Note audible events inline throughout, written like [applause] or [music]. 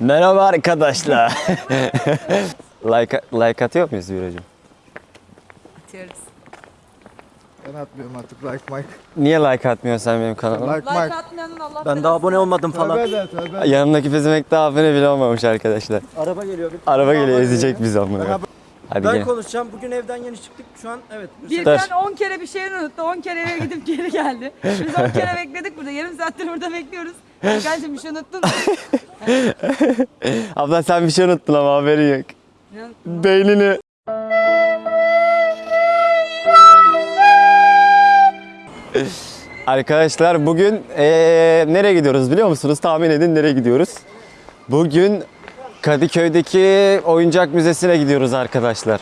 Merhaba arkadaşlar. [laughs] like, like atıyor muyuz Yürücüm? Atıyoruz. Ben atmıyorum artık like Mike. Niye like atmıyorsun sen benim kanalıma? Like Like Mike. atmayanın Allah Ben daha abone olmadım falan. Tövbe de tövbe. Yanımdaki pezemek daha abone bile olmamış arkadaşlar. Araba geliyor. Araba geliyor ezecek bizi amına. Ben- Hadi Ben gel. konuşacağım. Bugün evden yeni çıktık. Şu an evet. Birden 10 kere bir şey unuttu. 10 kere eve gidip geri geldi. Biz 10 kere bekledik burada. Yarım saattir burada bekliyoruz. Hakan'cığım bir şey unuttun mu? [laughs] Abla sen bir şey unuttun ama haberin yok. Beynini. Arkadaşlar bugün eee, nereye gidiyoruz biliyor musunuz? Tahmin edin nereye gidiyoruz? Bugün Kadıköy'deki oyuncak müzesine gidiyoruz arkadaşlar.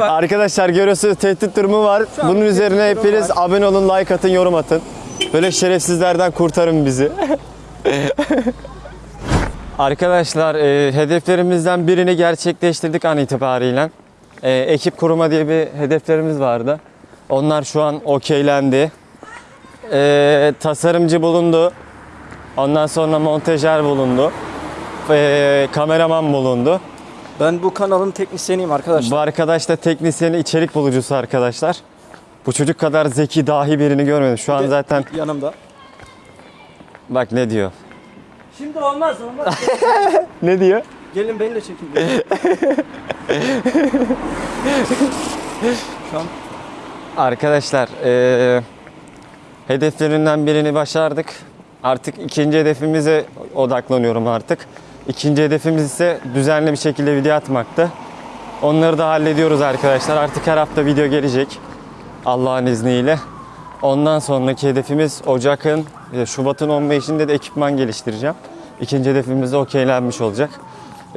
[laughs] arkadaşlar görüyorsunuz tehdit durumu var. Bunun üzerine hepiniz abone olun, like atın, yorum atın. Böyle şerefsizlerden kurtarın bizi. [laughs] Arkadaşlar e, hedeflerimizden birini gerçekleştirdik an itibariyle. E, ekip kuruma diye bir hedeflerimiz vardı. Onlar şu an okeylendi. E, tasarımcı bulundu. Ondan sonra montajer bulundu. E, kameraman bulundu. Ben bu kanalın teknisyeniyim arkadaşlar. Bu arkadaş da teknisyeni içerik bulucusu arkadaşlar. Bu çocuk kadar zeki dahi birini görmedim. Şu an Bir de zaten yanımda. bak ne diyor. Şimdi olmaz olmaz. [laughs] Ne diyor? Gelin beni de çekin. [laughs] Şu an Arkadaşlar eee hedeflerinden birini başardık. Artık ikinci hedefimize odaklanıyorum artık. İkinci hedefimiz ise düzenli bir şekilde video atmaktı. Onları da hallediyoruz arkadaşlar. Artık her hafta video gelecek. Allah'ın izniyle. Ondan sonraki hedefimiz Ocak'ın, e, Şubat'ın 15'inde de ekipman geliştireceğim. İkinci hedefimiz de okeylenmiş olacak.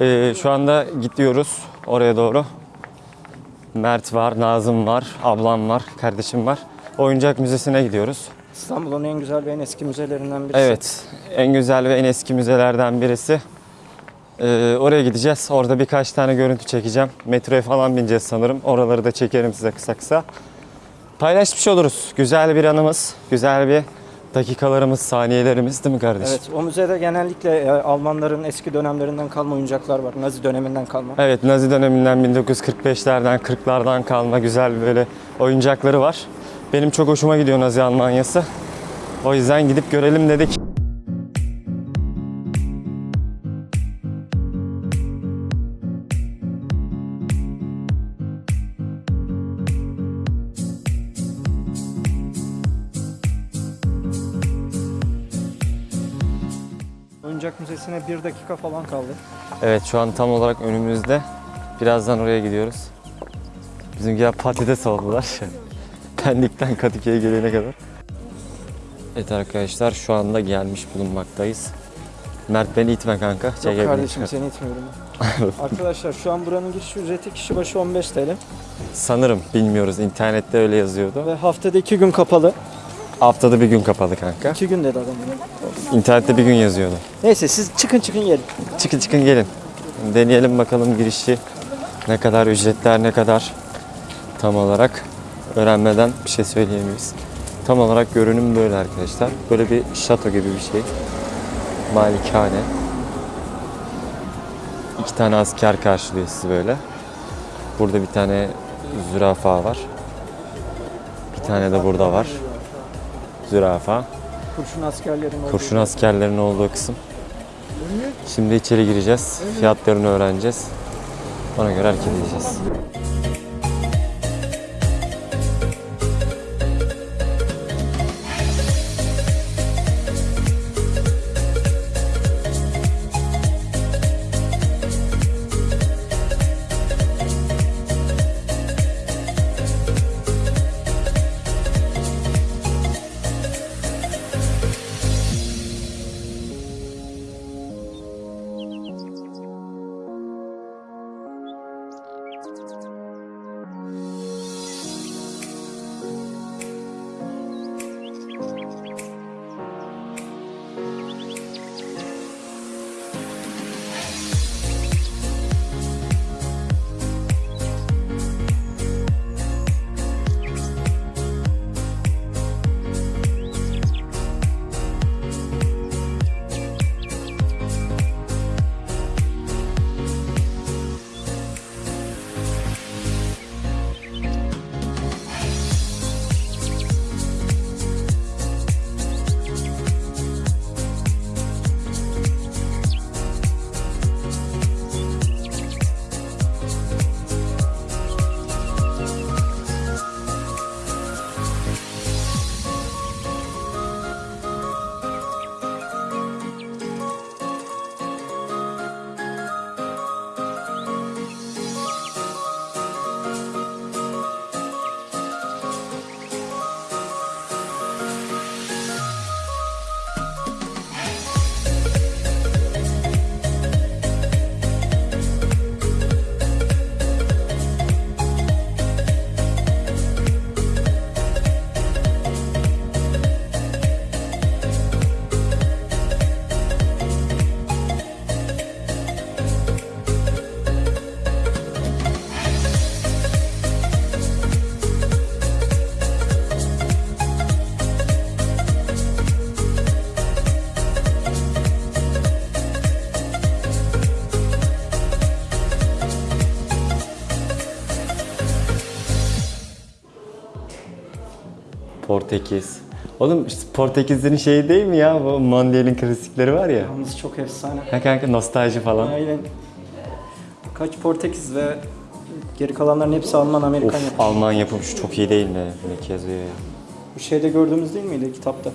Eee, şu anda gidiyoruz oraya doğru. Mert var, Nazım var, ablam var, kardeşim var. Oyuncak müzesine gidiyoruz. İstanbul'un en güzel ve en eski müzelerinden birisi. Evet, en güzel ve en eski müzelerden birisi. Ee, oraya gideceğiz. Orada birkaç tane görüntü çekeceğim. Metroya falan bineceğiz sanırım. Oraları da çekerim size kısa kısa. Paylaşmış oluruz. Güzel bir anımız, güzel bir dakikalarımız, saniyelerimiz değil mi kardeşim? Evet, o müzede genellikle e, Almanların eski dönemlerinden kalma oyuncaklar var. Nazi döneminden kalma. Evet, Nazi döneminden 1945'lerden, 40'lardan kalma güzel böyle oyuncakları var. Benim çok hoşuma gidiyor Nazi Almanyası. O yüzden gidip görelim dedik. Oyuncak müzesine bir dakika falan kaldı. Evet şu an tam olarak önümüzde. Birazdan oraya gidiyoruz. Bizimkiler patates aldılar. [laughs] Pendik'ten Kadıköy'e gelene kadar. Evet arkadaşlar şu anda gelmiş bulunmaktayız. Mert beni itme kanka. Yok Çekebilirsin. kardeşim seni itmiyorum. [laughs] Arkadaşlar şu an buranın giriş ücreti kişi başı 15 TL. Sanırım bilmiyoruz. İnternette öyle yazıyordu. Ve haftada iki gün kapalı. Haftada bir gün kapalı kanka. İki gün dedi adam. İnternette bir gün yazıyordu. Neyse siz çıkın çıkın gelin. Çıkın çıkın gelin. Deneyelim bakalım girişi ne kadar ücretler ne kadar tam olarak öğrenmeden bir şey söyleyemeyiz. Tam olarak görünüm böyle arkadaşlar. Böyle bir şato gibi bir şey. Malikane. İki tane asker karşılıyor sizi böyle. Burada bir tane zürafa var. Bir tane de burada var. Zürafa. Kurşun askerlerin olduğu. Kurşun askerlerin olduğu kısım. Şimdi içeri gireceğiz. Fiyatlarını öğreneceğiz. Ona göre hareket edeceğiz. Portekiz. Oğlum işte Portekizlerin şeyi değil mi ya? Bu Mondial'in klasikleri var ya. Yalnız çok efsane. Ha kanka nostalji falan. Aynen. Kaç Portekiz ve geri kalanların hepsi Alman, Amerikan Of yapımı. Alman yapım şu çok iyi değil mi? Ne yazıyor ya. Bu şeyde gördüğümüz değil miydi kitapta?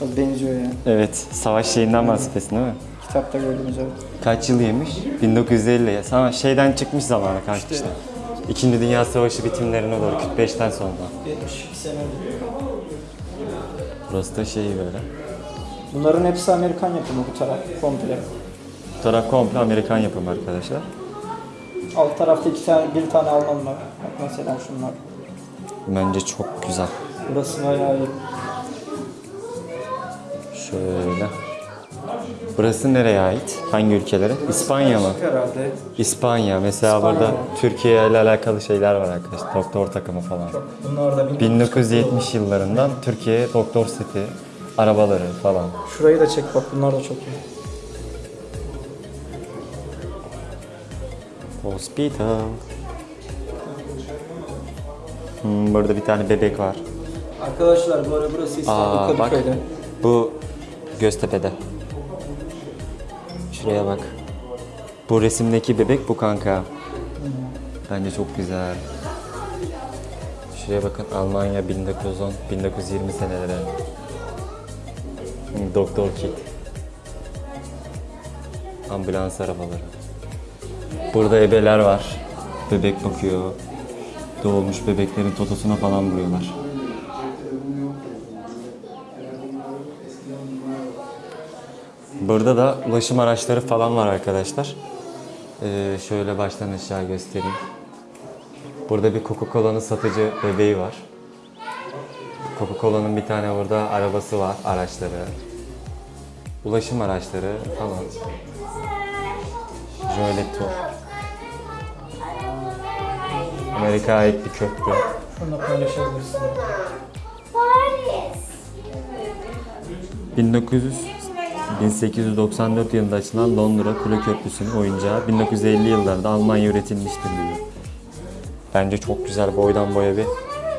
Biraz benziyor yani. Evet, savaş şeyinden bahsediyorsun değil mi? Kitapta gördüğümüz evet. Kaç yıl yemiş? 1950. ya. Ama şeyden çıkmış zamanı kanka işte. İkinci Dünya Savaşı bitimlerine doğru 45'ten sonra. 72 sene. Burası da şey böyle. Bunların hepsi Amerikan yapımı bu taraf komple. Bu taraf komple Amerikan yapımı arkadaşlar. Alt tarafta iki tane, bir tane Alman var. Bak mesela şunlar. Bence çok güzel. Burası bayağı iyi. Şöyle. Burası nereye ait? Hangi ülkelere? İspanya mı? Herhalde. İspanya. Mesela İspanya. burada Türkiye ile alakalı şeyler var arkadaşlar. Doktor takımı falan. Bunlar da 1970 yıllarından Türkiye doktor seti, arabaları falan. Şurayı da çek bak bunlar da çok iyi. Hospital. Hmm, burada bir tane bebek var. Arkadaşlar bu ara burası İstanbul Aa, bak. Kadıköy'de. Bu Göztepe'de. Şuraya bak. Bu resimdeki bebek bu kanka. Bence çok güzel. Şuraya bakın Almanya 1910 1920 seneleri. Doktor kit. Ambulans arabaları. Burada ebeler var. Bebek bakıyor. Doğmuş bebeklerin totosuna falan vuruyorlar. Burada da ulaşım araçları falan var arkadaşlar. Ee, şöyle baştan aşağı göstereyim. Burada bir Coca-Cola'nın satıcı bebeği var. Coca-Cola'nın bir tane orada arabası var, araçları. Ulaşım araçları falan. Şöyle tur. Amerika'ya ait bir köprü. Şunu paylaşabilirsin. 1900 1894 yılında açılan Londra Kule Köprüsü'nün oyuncağı 1950 yıllarda Almanya üretilmiştir diyor. Bence çok güzel boydan boya bir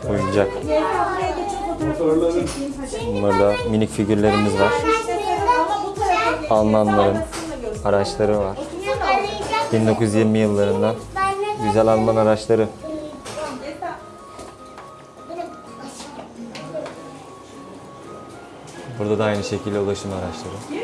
oyuncak. Burada minik figürlerimiz var. Almanların araçları var. 1920 yıllarından güzel Alman araçları. Burada da aynı şekilde ulaşım araçları.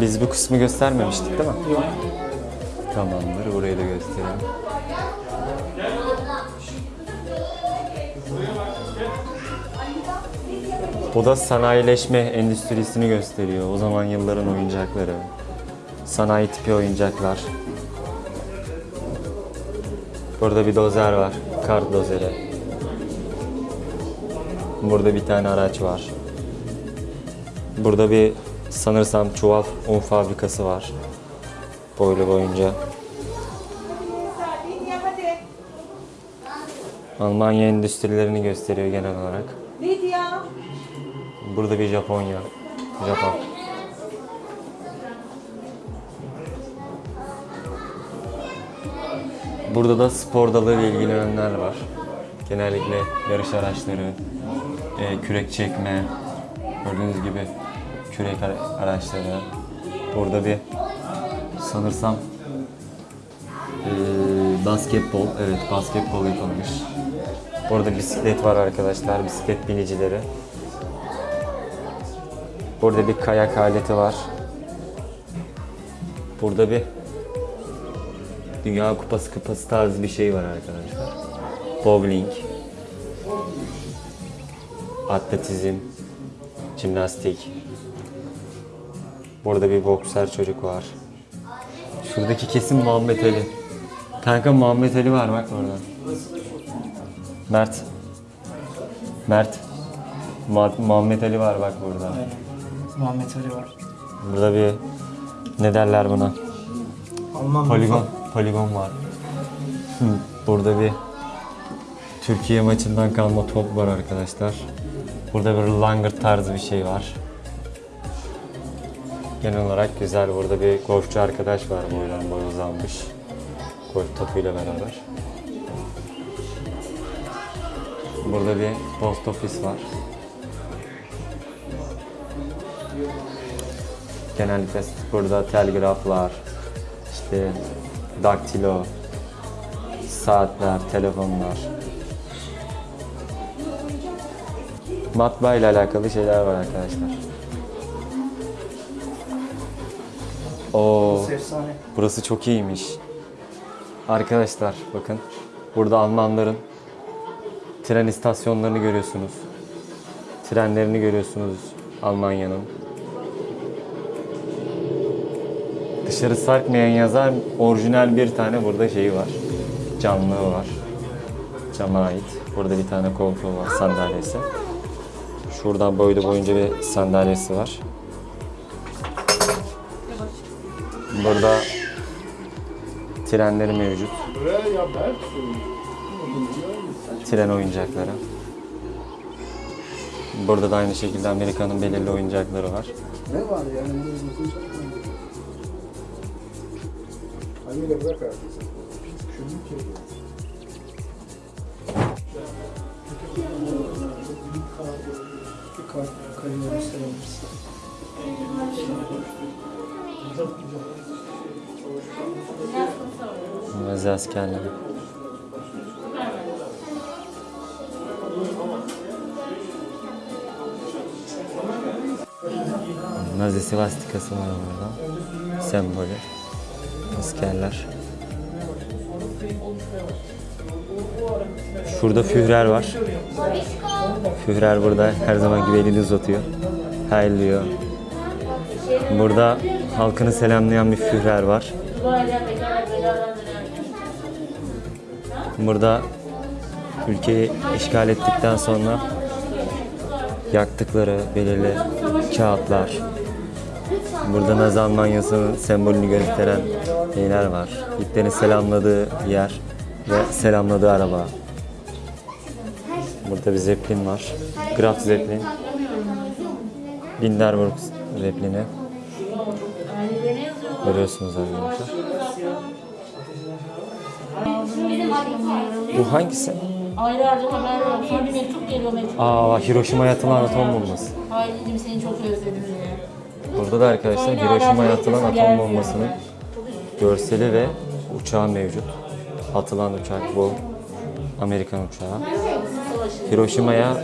Biz bu kısmı göstermemiştik değil mi? Yok. Tamamdır. Burayı da gösterelim. Bu da sanayileşme endüstrisini gösteriyor. O zaman yılların oyuncakları. Sanayi tipi oyuncaklar. Burada bir dozer var. Kart dozeri. Burada bir tane araç var. Burada bir sanırsam çuval un fabrikası var. Boylu boyunca. Almanya endüstrilerini gösteriyor genel olarak. Burada bir Japonya. Japon. Burada da spor dalıyla ilgilenenler var. Genellikle yarış araçları, e, kürek çekme, gördüğünüz gibi kürek ara- araçları. Burada bir sanırsam e, basketbol, evet basketbol yapılmış. Burada bisiklet var arkadaşlar, bisiklet binicileri. Burada bir kayak aleti var. Burada bir Dünya Kupası kupası tarzı bir şey var arkadaşlar. Bowling, atletizm, jimnastik. Burada bir boksör çocuk var. Şuradaki kesin Muhammed Ali. Kanka Muhammed Ali var bak orada. Mert. Mert. Ma- Muhammed Ali var bak burada. Muhammed Ali var. Burada bir ne derler buna? Alman Poligon. Poligon var. Burada bir Türkiye maçından kalma top var arkadaşlar. Burada bir langırt tarzı bir şey var. Genel olarak güzel. Burada bir golfçu arkadaş var boydan boy uzanmış. Golf topuyla beraber. Burada bir post ofis var. Genellikle burada telgraflar, işte daktilo, saatler, telefonlar, matbaa ile alakalı şeyler var arkadaşlar. Oo, burası çok iyiymiş. Arkadaşlar bakın burada Almanların tren istasyonlarını görüyorsunuz. Trenlerini görüyorsunuz Almanya'nın. Dışarı sarkmayan yazar orijinal bir tane burada şeyi var. Camlığı var. Cama ait. Burada bir tane koltuğu var sandalyesi. Şuradan boylu boyunca bir sandalyesi var. Burada trenleri mevcut. Tren oyuncakları. Burada da aynı şekilde Amerika'nın belirli oyuncakları var. Ne var yani? Anneyle bırak artık. Şunu kart kalemi gösterebilirsin. Nazi askerleri. Nazi svastikası var burada. Sembolü. Askerler. Şurada Führer var. Führer burada her zaman gibi elini uzatıyor. Hayırlıyor. Burada halkını selamlayan bir Führer var. Burada ülkeyi işgal ettikten sonra yaktıkları belirli kağıtlar. Burada Nazi Almanyası'nın sembolünü gösteren şeyler var. Hitler'in selamladığı yer ve selamladığı araba. Burada bir Zeppelin var. Graf Zeppelin. Linderburg Zeppelin'i. Görüyorsunuz arkadaşlar. Bu hangisi? Aylarca haber yok. Sonra bir mektup geliyor mektup. Aa Hiroşima'ya atılan atom bombası. Ailecim seni çok özledim diye. Burada da arkadaşlar Hiroşima'ya atılan atom bombasının görseli ve uçağı mevcut. Atılan uçak bu. Amerikan uçağı. Hiroşima'ya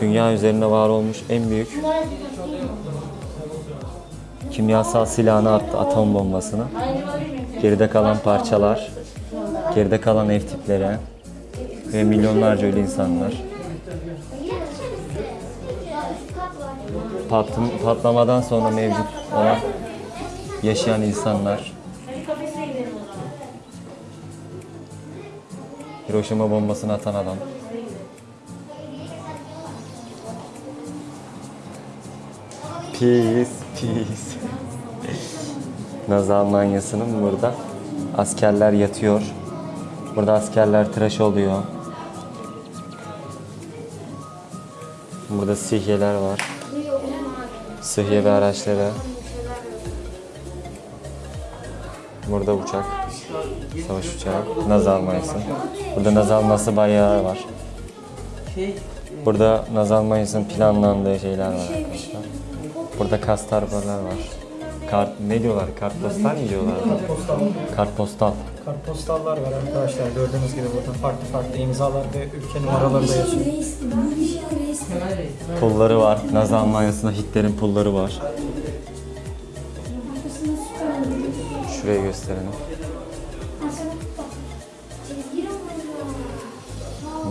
dünya üzerinde var olmuş en büyük kimyasal silahını attı atom bombasını. Geride kalan parçalar, geride kalan ev tipleri ve milyonlarca ölü insanlar. Patlam- patlamadan sonra mevcut olan yaşayan insanlar. Hiroşima bombasını atan adam. Peace, peace. Nazi Almanyası'nın burada askerler yatıyor. Burada askerler tıraş oluyor. Burada sihyeler var. Sıhhiye ve araçları. Burada uçak. Savaş uçağı. Nazi Almanyası. Burada Nazi Almanyası bayağı var. Burada Nazi Almanyası'nın planlandığı şeyler var arkadaşlar. Burada kastarbalar var. Kart, ne diyorlar? Kartpostal mi diyorlar? Kartpostal. Kartpostallar var arkadaşlar gördüğünüz gibi burada farklı farklı imzalar ve ülke numaraları da yazıyor. Pulları var. Nazi Almanyası'nda Hitler'in pulları var. Şuraya gösterelim.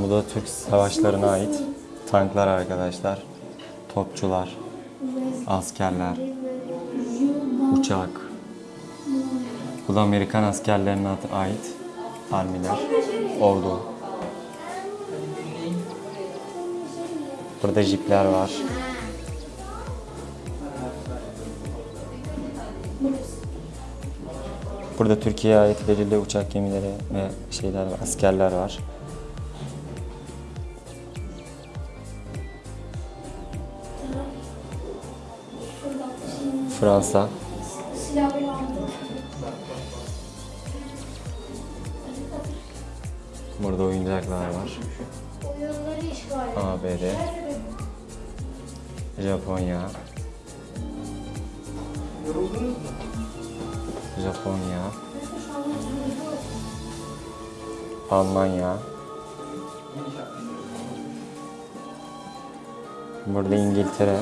Bu da Türk savaşlarına ait tanklar arkadaşlar. Topçular, askerler, uçak. Bu da Amerikan askerlerine ait armiler, ordu. Burada jipler var. Burada Türkiye'ye ait belirli uçak gemileri ve şeyler askerler var. Fransa. Burada oyuncaklar var. ABD, Japonya, Japonya, Almanya, burada İngiltere,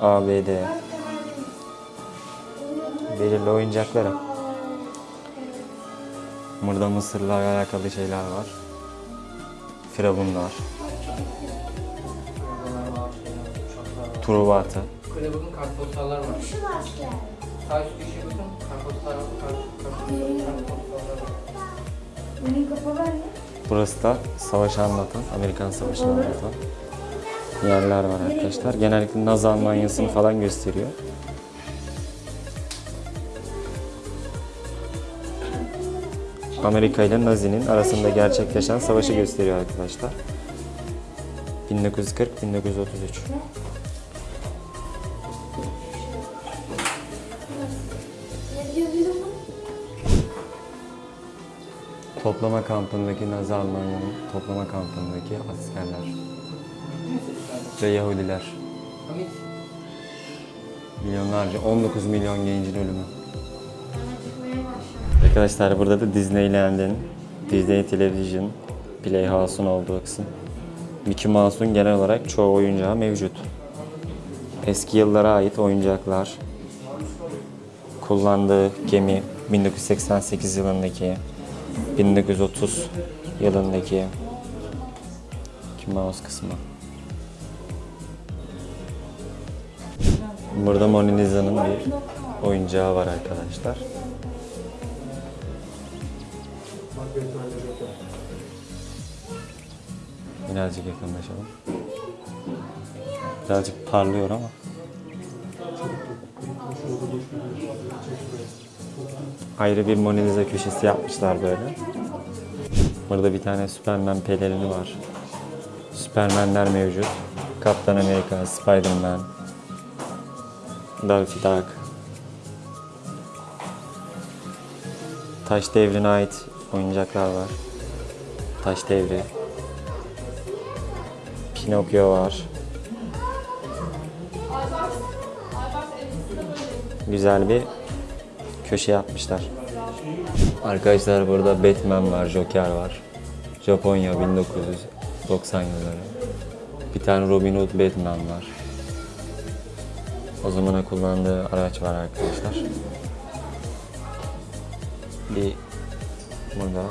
ABD, belirli oyuncaklara. Burada Mısır'la alakalı şeyler var. Firavunlar, Truva atı. Kulübün kartpostallar var. Şu asker. Sağ üst köşeye bakın. Kartpostal kartpostallar var. Benim kafa var ya. Burası da savaşı anlatan, Amerikan Savaşı'nı anlatan yerler var arkadaşlar. Genellikle Nazi Almanyası'nı falan gösteriyor. Amerika ile Nazi'nin arasında gerçekleşen savaşı gösteriyor arkadaşlar. 1940-1933. Ne diyor bir zaman? Toplama kampındaki Nazi Almanya'nın toplama kampındaki askerler ve Yahudiler. Milyonlarca, 19 milyon gencin ölümü. Arkadaşlar burada da Disneyland'in, Disney Television Playhouse'un olduğu kısım. Mickey Mouse'un genel olarak çoğu oyuncağı mevcut. Eski yıllara ait oyuncaklar, kullandığı gemi 1988 yılındaki, 1930 yılındaki Mickey Mouse kısmı. Burada Mona Lisa'nın bir oyuncağı var arkadaşlar. Birazcık yakınlaşalım. Birazcık parlıyor ama. Ayrı bir Mona Lisa köşesi yapmışlar böyle. Burada bir tane Superman pelerini var. Superman'ler mevcut. Kaptan Amerika, Spider-Man, Daffy Duck. Taş devrine ait oyuncaklar var. Taş devri. Pinokyo var. Güzel bir köşe yapmışlar. Arkadaşlar burada Batman var, Joker var. Japonya 1990 yılları. Bir tane Robin Hood Batman var. O zamana kullandığı araç var arkadaşlar. Bir burada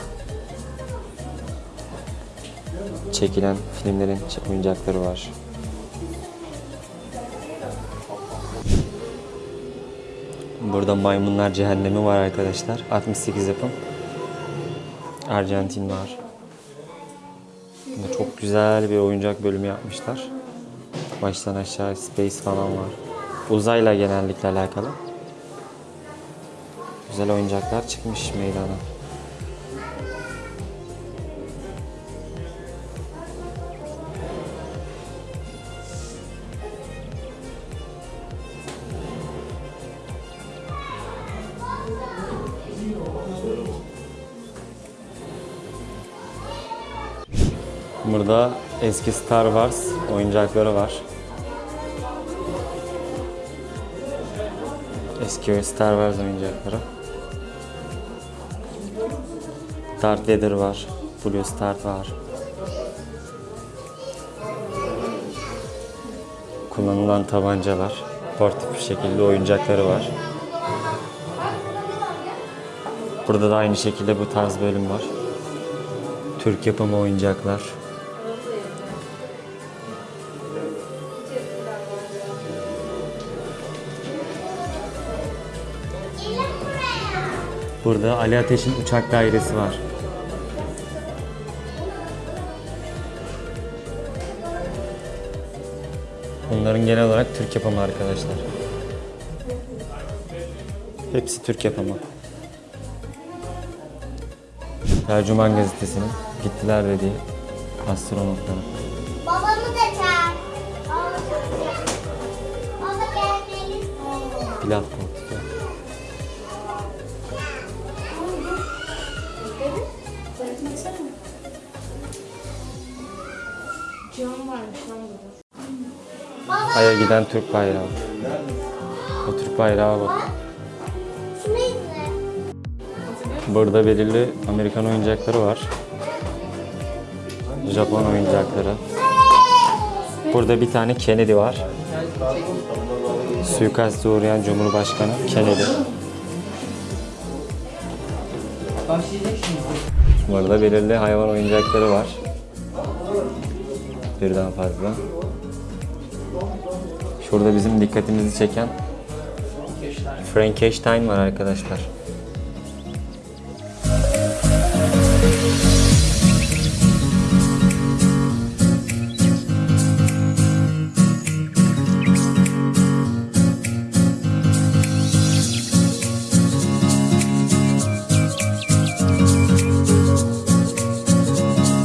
çekilen filmlerin oyuncakları var. Burada Maymunlar Cehennemi var arkadaşlar. 68 yapım. Arjantin var. Burada çok güzel bir oyuncak bölümü yapmışlar. Baştan aşağı space falan var. Uzayla genellikle alakalı. Güzel oyuncaklar çıkmış meydana. Burada eski Star Wars oyuncakları var. Eski Star Wars oyuncakları. Darth Vader var. Blue Star var. Kullanılan tabancalar. Portif bir şekilde oyuncakları var. Burada da aynı şekilde bu tarz bölüm var. Türk yapımı oyuncaklar. Burada Ali Ateş'in uçak dairesi var. Bunların genel olarak Türk yapımı arkadaşlar. Hepsi Türk yapımı. Tercüman gazetesinin gittiler dediği astronotları. Babamı da çağır. Baba gelmelisin. Pilav Ay'a giden Türk bayrağı. O Türk bayrağı bak. Burada belirli Amerikan oyuncakları var. Japon oyuncakları. Burada bir tane Kennedy var. Suikaste uğrayan Cumhurbaşkanı Kennedy. Burada belirli hayvan oyuncakları var. Birden fazla. Şurada bizim dikkatimizi çeken Frankenstein var arkadaşlar.